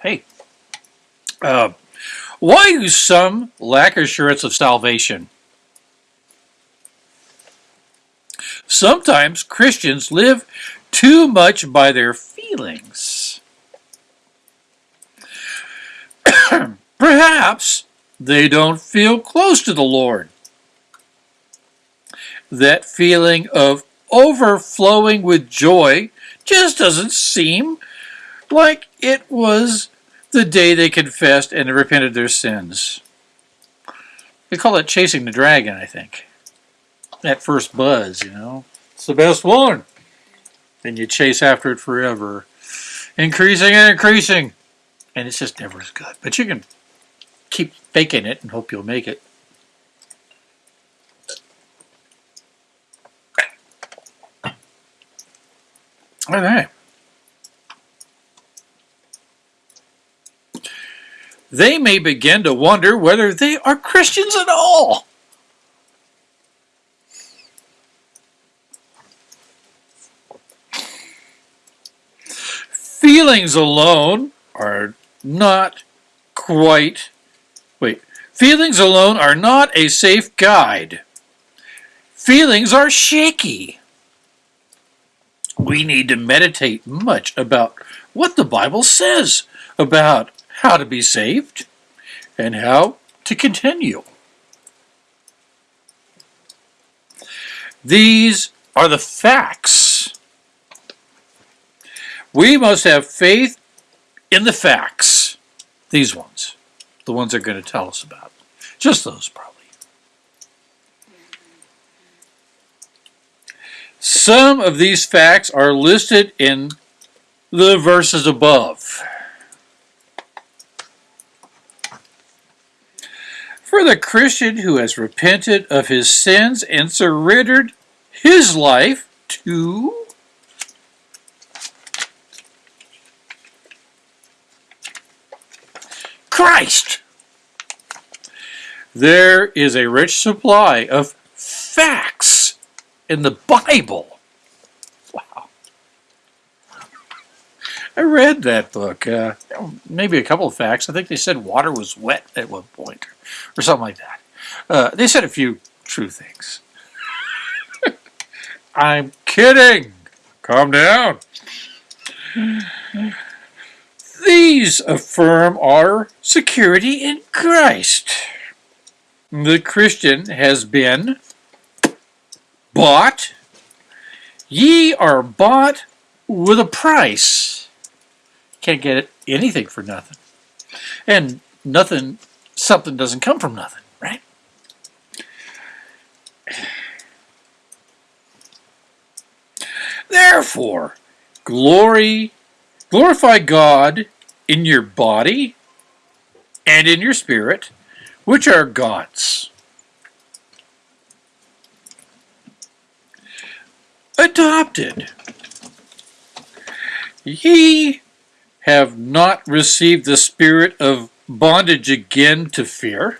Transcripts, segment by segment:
hey, uh, why do some lack assurance of salvation? Sometimes Christians live too much by their feelings. Perhaps they don't feel close to the Lord. That feeling of overflowing with joy just doesn't seem like it was the day they confessed and repented their sins. We call it chasing the dragon, I think. That first buzz, you know. It's the best one. And you chase after it forever. Increasing and increasing. And it's just never as good. But you can keep faking it and hope you'll make it. All right. They may begin to wonder whether they are Christians at all. Feelings alone are not quite, wait, feelings alone are not a safe guide. Feelings are shaky. We need to meditate much about what the Bible says about how to be saved and how to continue. These are the facts. We must have faith in the facts. These ones. The ones they're going to tell us about. Just those, probably. Some of these facts are listed in the verses above. For the Christian who has repented of his sins and surrendered his life to Christ. There is a rich supply of facts in the Bible. Wow. I read that book. Uh, maybe a couple of facts. I think they said water was wet at one point or something like that. Uh, they said a few true things. I'm kidding. Calm down. These affirm our security in Christ. The Christian has been bought. Ye are bought with a price. Can't get anything for nothing. And nothing, something doesn't come from nothing, right? Therefore, glory, glorify God in your body and in your spirit, which are God's. Adopted. Ye have not received the spirit of bondage again to fear,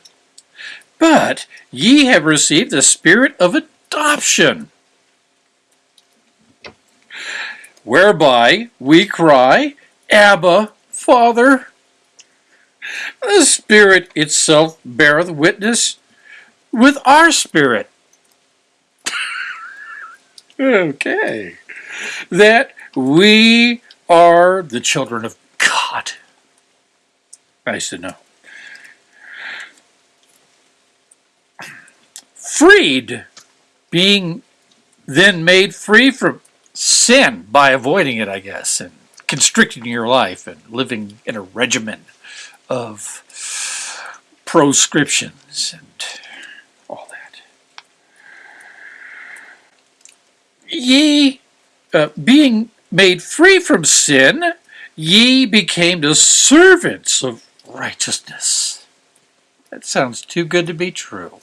but ye have received the spirit of adoption whereby we cry, Abba, Father. The Spirit itself beareth witness with our spirit. okay. That we are the children of God. I said no. Freed, being then made free from sin by avoiding it, I guess, and constricting your life and living in a regimen of proscriptions and all that. Ye, uh, being made free from sin, ye became the servants of righteousness. That sounds too good to be true.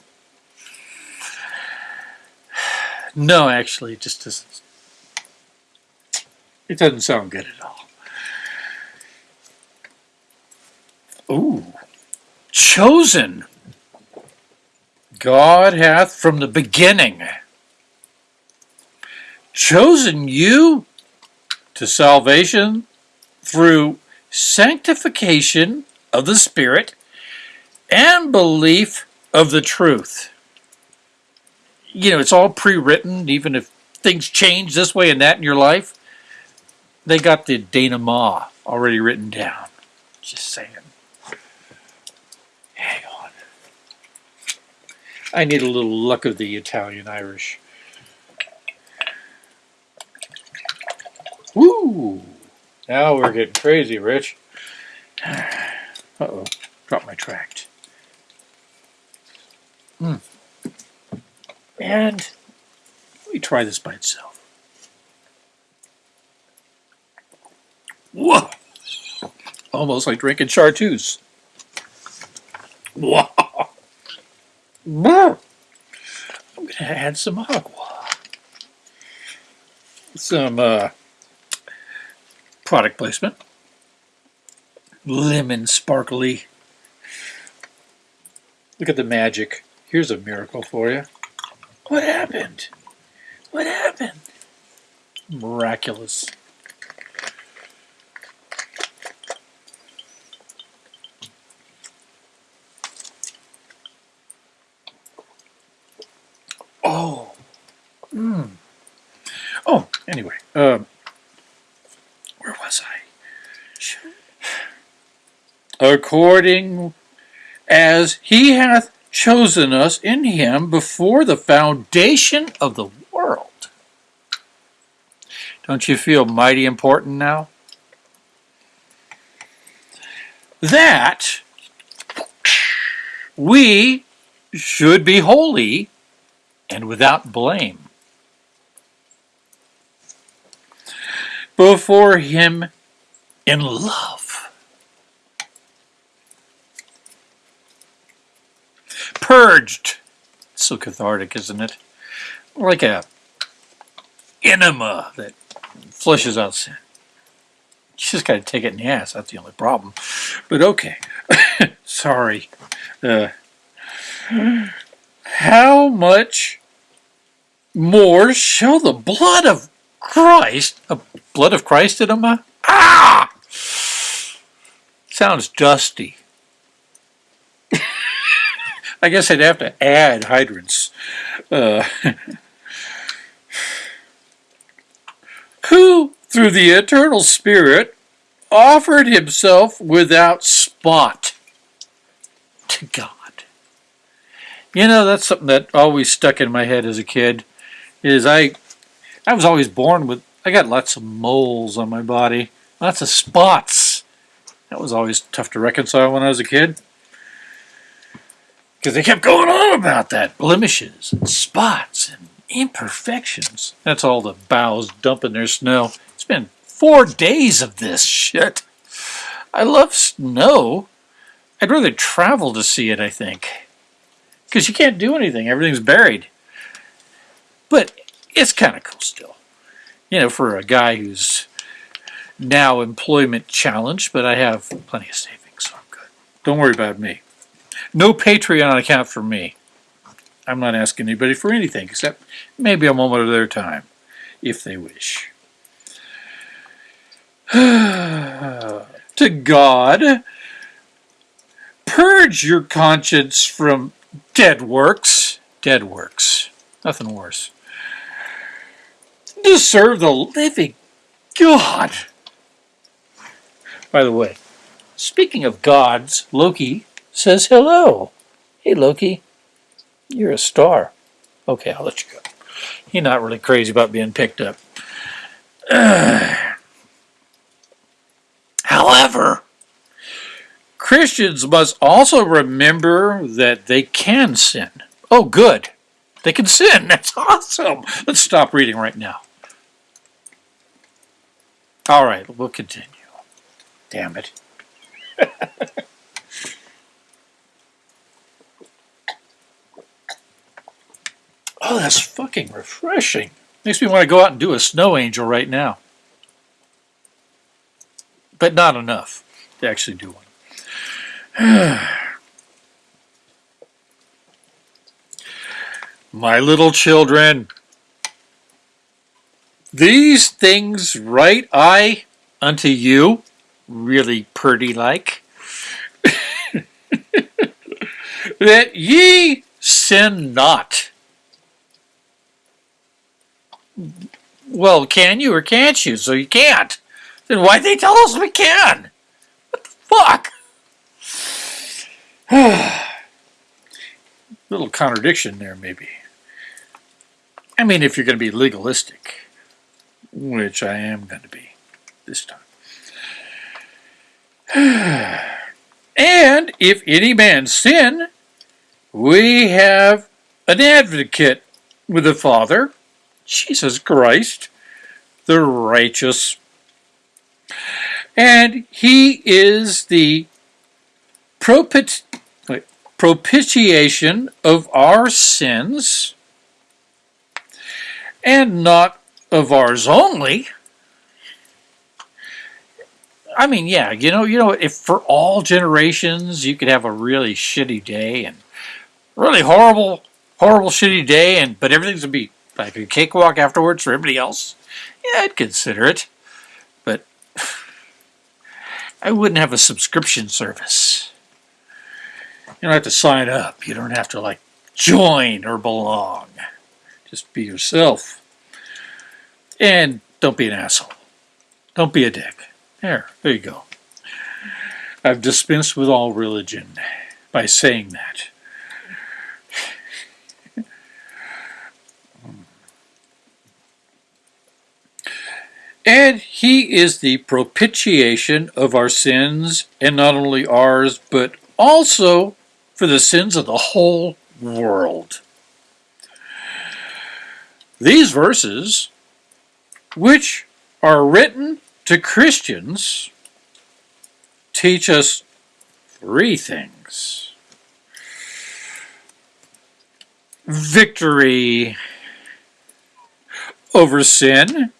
No, actually, it just doesn't it doesn't sound good at all. Ooh. Chosen. God hath from the beginning chosen you to salvation through sanctification of the Spirit, and belief of the truth. You know, it's all pre written, even if things change this way and that in your life. They got the denouement already written down. Just saying. Hang on. I need a little luck of the Italian Woo! Now we're getting crazy, Rich. Uh-oh. Drop my tract. Hmm. And let me try this by itself. Whoa! Almost like drinking chartreuse. Wow! I'm to add some agua. Some uh, product placement. Lemon sparkly. Look at the magic. Here's a miracle for you. What happened? What happened? Miraculous. Oh. Mm. Oh, anyway. Um, where was I? According as he hath chosen us in him before the foundation of the world. Don't you feel mighty important now? That we should be holy and without blame before him in love. Purged. So cathartic, isn't it? Like a enema that flushes out sin. You just got to take it in the ass. That's the only problem. But okay. Sorry. Uh, how much more shall the blood of Christ, a blood of Christ him? Ah! Sounds dusty. I guess I'd have to add hydrants. Uh, who, through the eternal Spirit, offered himself without spot to God. You know, that's something that always stuck in my head as a kid. Is I, I was always born with. I got lots of moles on my body, lots of spots. That was always tough to reconcile when I was a kid. Because they kept going on about that blemishes and spots and imperfections. That's all the boughs dumping their snow. It's been four days of this shit. I love snow. I'd rather travel to see it, I think because you can't do anything. Everything's buried. But it's kind of cool still. You know, for a guy who's now employment challenged, but I have plenty of savings, so I'm good. Don't worry about me. No Patreon account for me. I'm not asking anybody for anything except maybe a moment of their time, if they wish. to God, purge your conscience from Dead works. Dead works. Nothing worse. To serve the living God. By the way, speaking of gods, Loki says hello. Hey, Loki, you're a star. Okay, I'll let you go. You're not really crazy about being picked up. however, Christians must also remember that they can sin. Oh, good. They can sin. That's awesome. Let's stop reading right now. All right, we'll continue. Damn it. oh, that's fucking refreshing. Makes me want to go out and do a snow angel right now. But not enough to actually do one. My little children, these things write I unto you, really purty like. that ye sin not. Well, can you or can't you? So you can't. Then why'd they tell us we can? What the fuck? Little contradiction there, maybe. I mean, if you're going to be legalistic, which I am going to be this time. and if any man sin, we have an advocate with the Father, Jesus Christ, the righteous. And he is the propit propitiation of our sins, and not of ours only. I mean, yeah, you know, you know, if for all generations you could have a really shitty day and really horrible, horrible, shitty day, and but everything's gonna be like a cakewalk afterwards for everybody else, yeah, I'd consider it. But I wouldn't have a subscription service. You don't have to sign up. You don't have to like join or belong. Just be yourself. And don't be an asshole. Don't be a dick. There, there you go. I've dispensed with all religion by saying that. And he is the propitiation of our sins, and not only ours, but also for the sins of the whole world. These verses, which are written to Christians, teach us three things. Victory over sin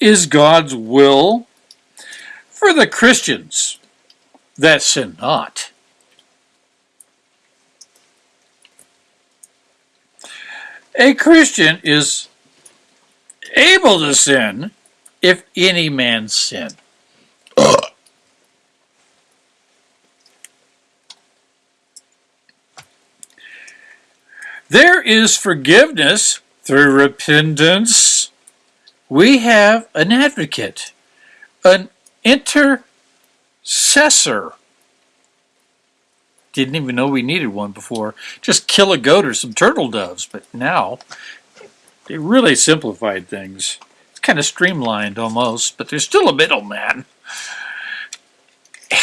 is God's will for the Christians that sin not. A Christian is able to sin if any man sin. there is forgiveness through repentance. We have an advocate, an intercessor. Didn't even know we needed one before. Just kill a goat or some turtle doves, but now they really simplified things It's kind of streamlined almost, but there's still a middleman.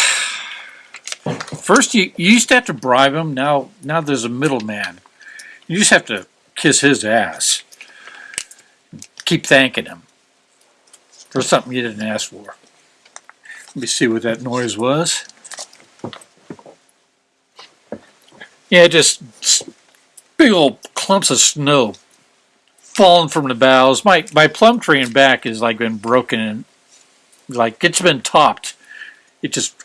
First, you, you used to have to bribe him. Now, now there's a middleman. You just have to kiss his ass. Keep thanking him for something you didn't ask for. Let me see what that noise was. Yeah, just big old clumps of snow falling from the boughs. My my plum tree in back is like been broken and like it's been topped. It just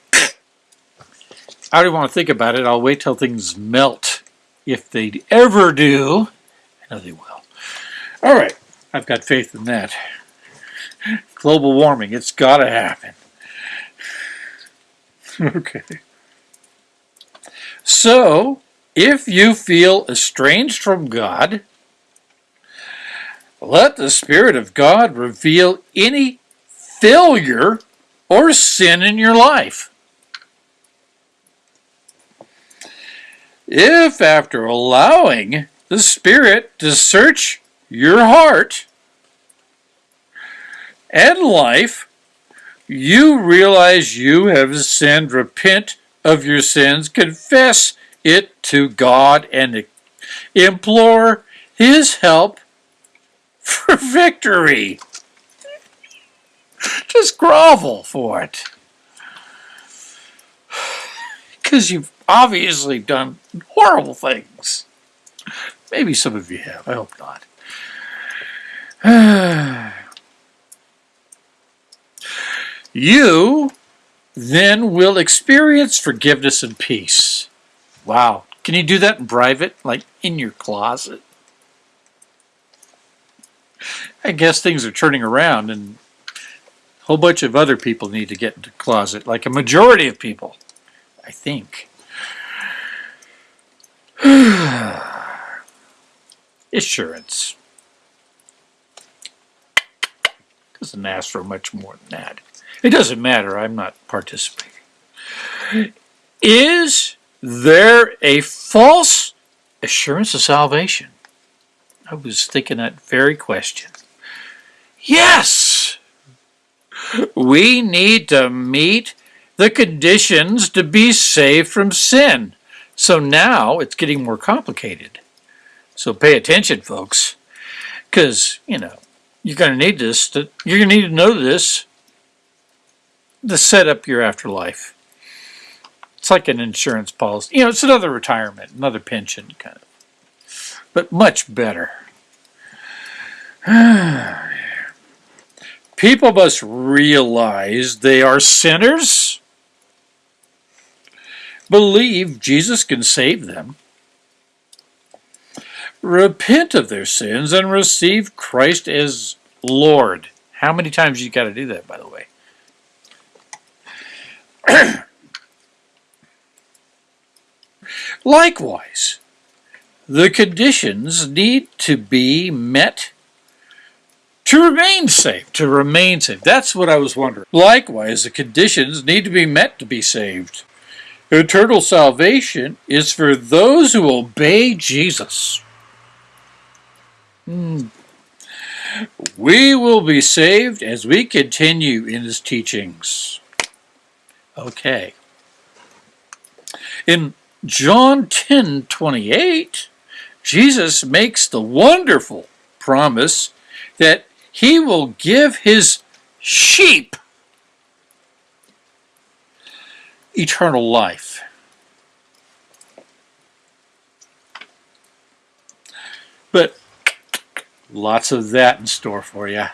I don't want to think about it. I'll wait till things melt. If they ever do, I know they will. All right, I've got faith in that. Global warming, it's got to happen. okay. So, if you feel estranged from God, let the Spirit of God reveal any failure or sin in your life. If, after allowing the Spirit to search your heart and life, you realize you have sinned, repent of your sins, confess it to God, and implore His help for victory. Just grovel for it. Because you've obviously done horrible things. Maybe some of you have. I hope not. you then will experience forgiveness and peace. Wow. Can you do that in private? Like in your closet? I guess things are turning around and A whole bunch of other people need to get into the closet, like a majority of people, I think. Assurance. Doesn't ask for much more than that. It doesn't matter. I'm not participating. Is there a false assurance of salvation? I was thinking that very question. Yes! We need to meet the conditions to be saved from sin. So now it's getting more complicated. So pay attention, folks, because, you know, you're going to need this. To, you're going to need to know this to set up your afterlife. It's like an insurance policy. You know, it's another retirement, another pension kind of, but much better. People must realize they are sinners, believe Jesus can save them, repent of their sins, and receive Christ as Lord. How many times you got to do that, by the way? Likewise, the conditions need to be met to remain saved. To remain saved. That's what I was wondering. Likewise, the conditions need to be met to be saved. Eternal salvation is for those who obey Jesus. We will be saved as we continue in his teachings. Okay. In John 10 28, Jesus makes the wonderful promise that he will give his sheep eternal life. But lots of that in store for you.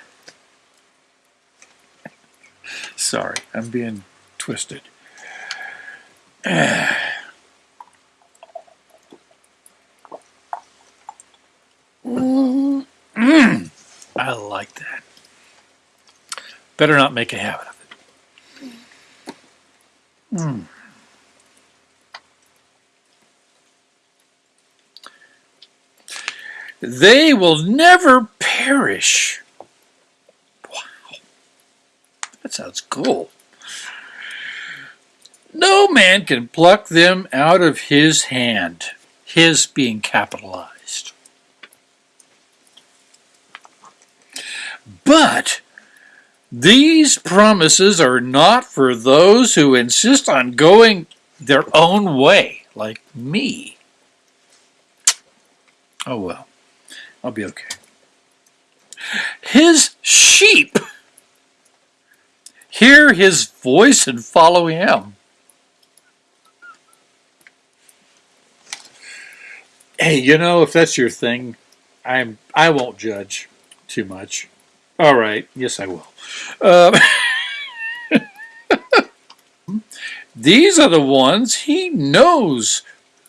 Sorry, I'm being twisted. Mm. I like that. Better not make a habit of it. Mm. They will never perish. Wow. That sounds cool. No man can pluck them out of his hand, his being capitalized. But these promises are not for those who insist on going their own way, like me. Oh well, I'll be okay. His sheep hear his voice and follow him. Hey, you know, if that's your thing, I'm I won't judge too much. All right. Yes, I will. Um, these are the ones he knows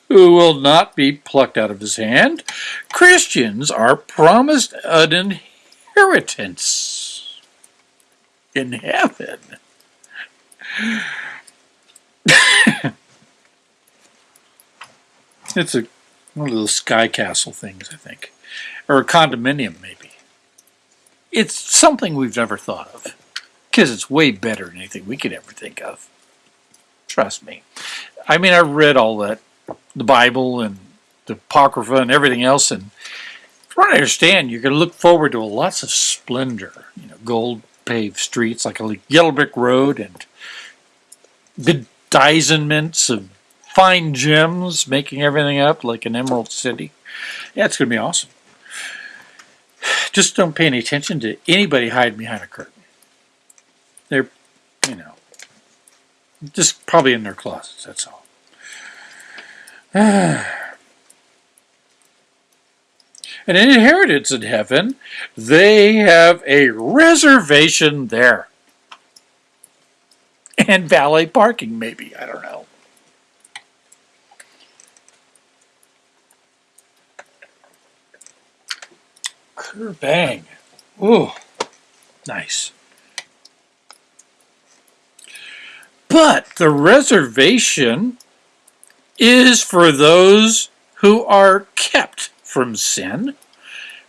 who will not be plucked out of his hand. Christians are promised an inheritance in heaven. it's a one of those sky castle things, I think, or a condominium, maybe it's something we've never thought of because it's way better than anything we could ever think of. Trust me. I mean, I read all that, the Bible and the Apocrypha and everything else, and from what I understand, you're going to look forward to lots of splendor, you know, gold paved streets like a yellow brick road and bedizenments of fine gems making everything up like an emerald city. Yeah, it's going to be awesome. Just don't pay any attention to anybody hiding behind a curtain. They're, you know, just probably in their closets, that's all. An inheritance in heaven, they have a reservation there. And valet parking, maybe, I don't know. Bang. Ooh, nice. But the reservation is for those who are kept from sin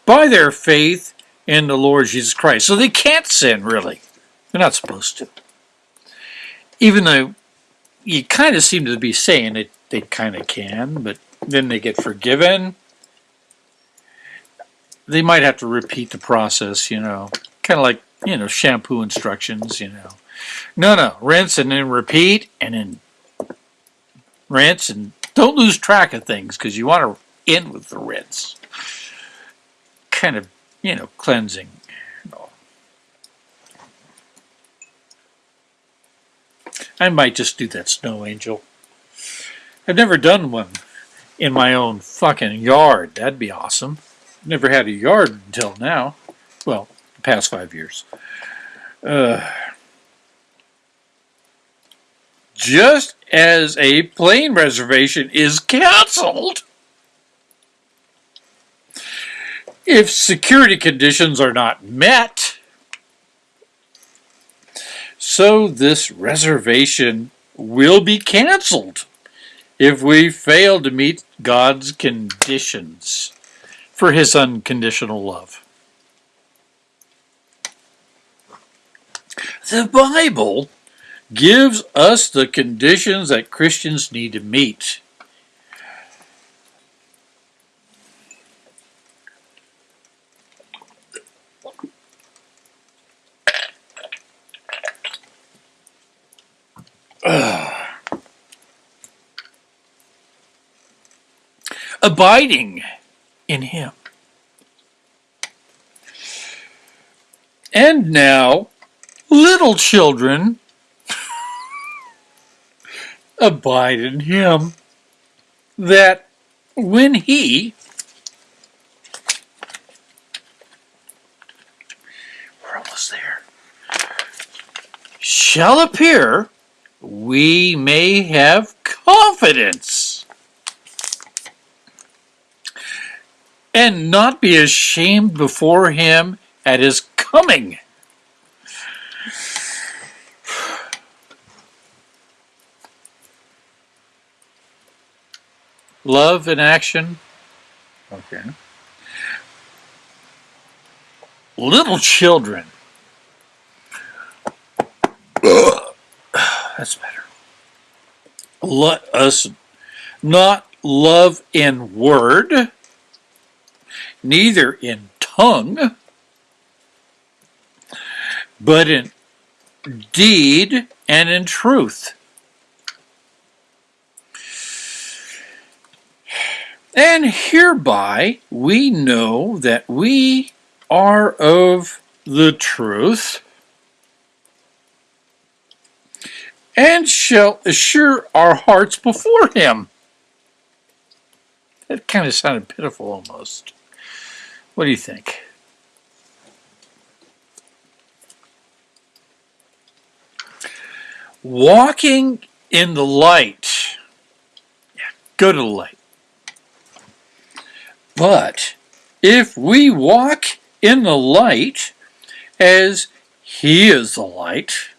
by their faith in the Lord Jesus Christ. So they can't sin, really. They're not supposed to. Even though you kind of seem to be saying it, they kind of can, but then they get forgiven. They might have to repeat the process, you know, kind of like, you know, shampoo instructions, you know. No, no, rinse and then repeat and then rinse and don't lose track of things because you want to end with the rinse. Kind of, you know, cleansing. I might just do that snow angel. I've never done one in my own fucking yard. That'd be awesome. Never had a yard until now. Well, the past five years. Uh, just as a plane reservation is canceled if security conditions are not met, so this reservation will be canceled if we fail to meet God's conditions for his unconditional love. The Bible gives us the conditions that Christians need to meet. Abiding in Him. And now, little children, abide in him, that when he, we're almost there, shall appear, we may have confidence and not be ashamed before him at his coming. Love in action. Okay. Little children. That's better. Let us not love in word, neither in tongue, but in deed and in truth. And hereby we know that we are of the truth and shall assure our hearts before him. That kind of sounded pitiful almost. What do you think? Walking in the light. Yeah, go to the light. But if we walk in the light as he is the light,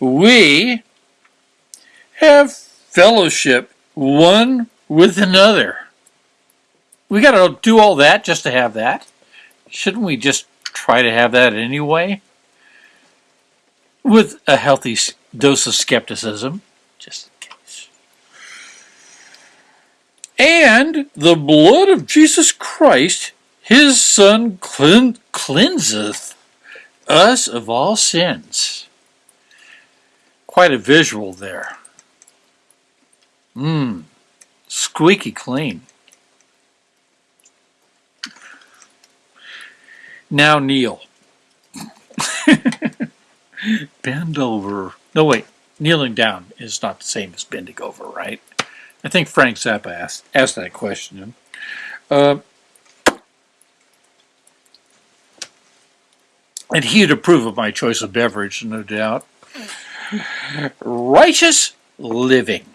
we have fellowship one with another. We got to do all that just to have that. Shouldn't we just try to have that anyway? With a healthy dose of skepticism. Just and the blood of Jesus Christ, his Son, clean, cleanseth us of all sins. Quite a visual there. Mmm, squeaky clean. Now kneel. Bend over. No, wait. Kneeling down is not the same as bending over, right? I think Frank Zappa asked, asked that question. Uh, and he'd approve of my choice of beverage, no doubt. Righteous living.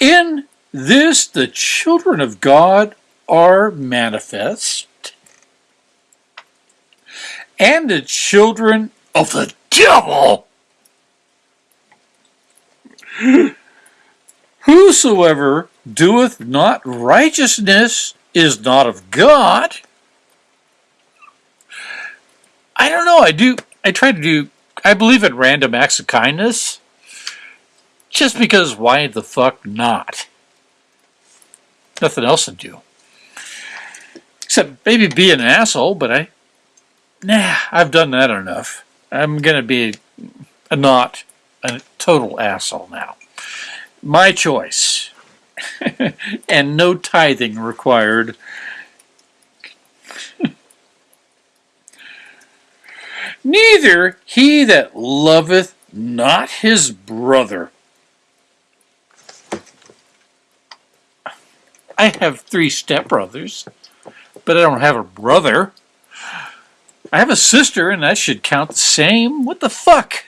In this, the children of God are manifest, and the children of the devil. Whosoever doeth not righteousness is not of God. I don't know. I do. I try to do. I believe in random acts of kindness. Just because why the fuck not? Nothing else to do. Except maybe be an asshole, but I. Nah, I've done that enough. I'm going to be a not a total asshole now. My choice. and no tithing required. Neither he that loveth not his brother. I have three stepbrothers, but I don't have a brother. I have a sister, and that should count the same. What the fuck?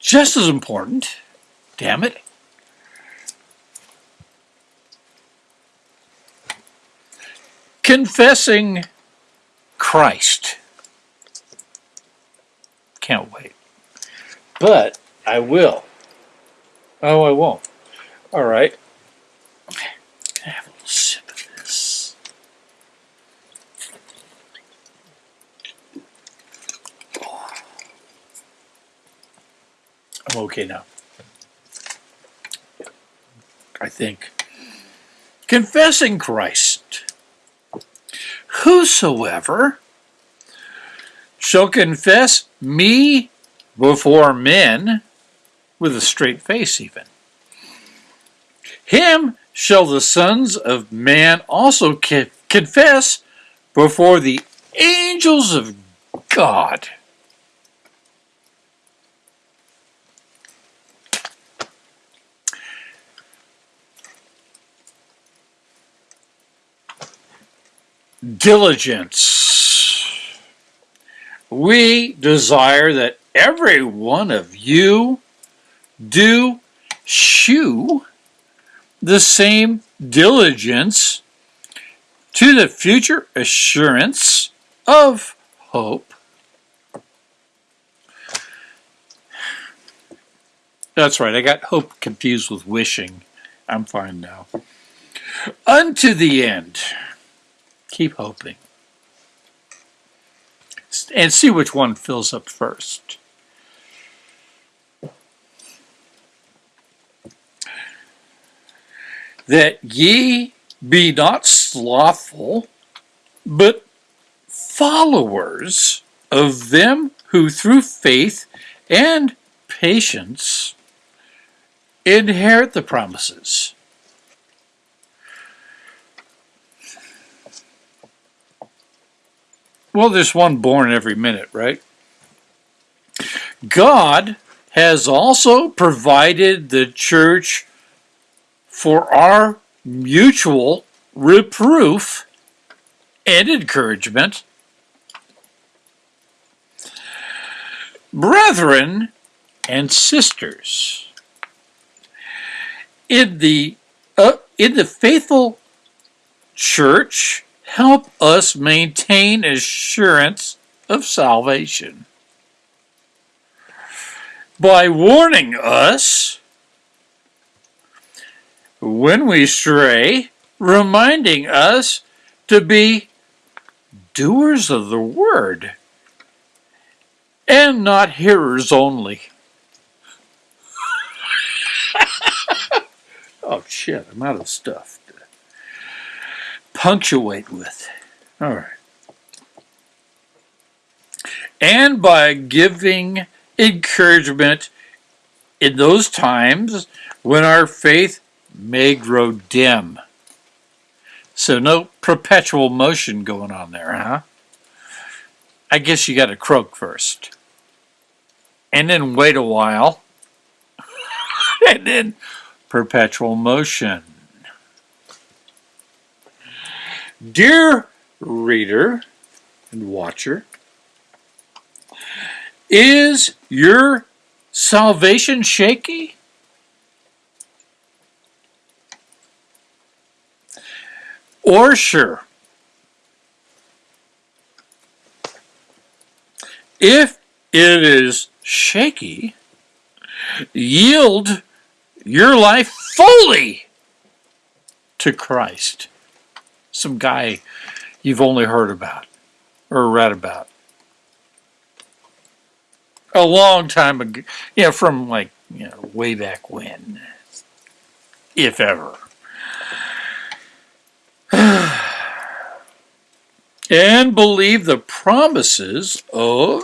Just as important. Damn it. Confessing Christ. Can't wait. But I will. Oh, I won't. All right. Can I have a little sip of this? I'm okay now. I think. Confessing Christ. Whosoever shall confess me before men, with a straight face even, him shall the sons of man also confess before the angels of God. Diligence. We desire that every one of you do shew the same diligence to the future assurance of hope. That's right, I got hope confused with wishing. I'm fine now. Unto the end. Keep hoping. And see which one fills up first. that ye be not slothful, but followers of them who through faith and patience inherit the promises. Well, there's one born every minute, right? God has also provided the church for our mutual reproof and encouragement. Brethren and sisters, in the, uh, in the faithful church, help us maintain assurance of salvation by warning us when we stray, reminding us to be doers of the word and not hearers only. oh shit, I'm out of stuff punctuate with. All right. And by giving encouragement in those times when our faith may grow dim. So no perpetual motion going on there, huh? I guess you got to croak first. And then wait a while. and then perpetual motion. Dear reader and watcher, is your salvation shaky? or sure. if it is shaky, yield your life fully to Christ. Some guy you've only heard about or read about. A long time ago, you know, from like, you know, way back when, if ever. and believe the promises of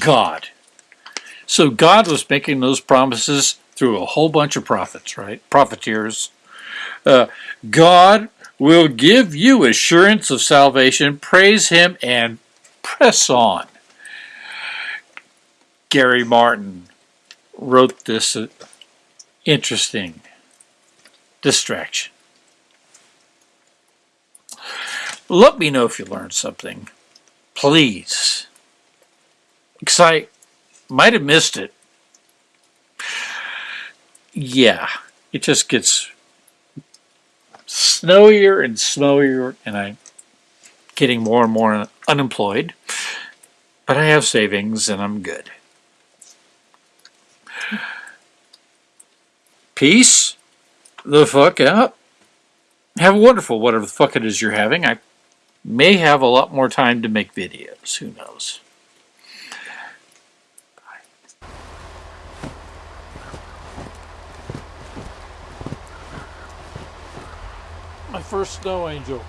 God. So God was making those promises through a whole bunch of prophets, right? Profiteers. Uh, God will give you assurance of salvation. Praise Him and press on. Gary Martin wrote this uh, interesting distraction. Let me know if you learned something, please. Because I might have missed it. Yeah, it just gets snowier and snowier, and I'm getting more and more unemployed. But I have savings and I'm good. Peace the fuck out. Have a wonderful whatever the fuck it is you're having. I may have a lot more time to make videos. Who knows? My first snow angel.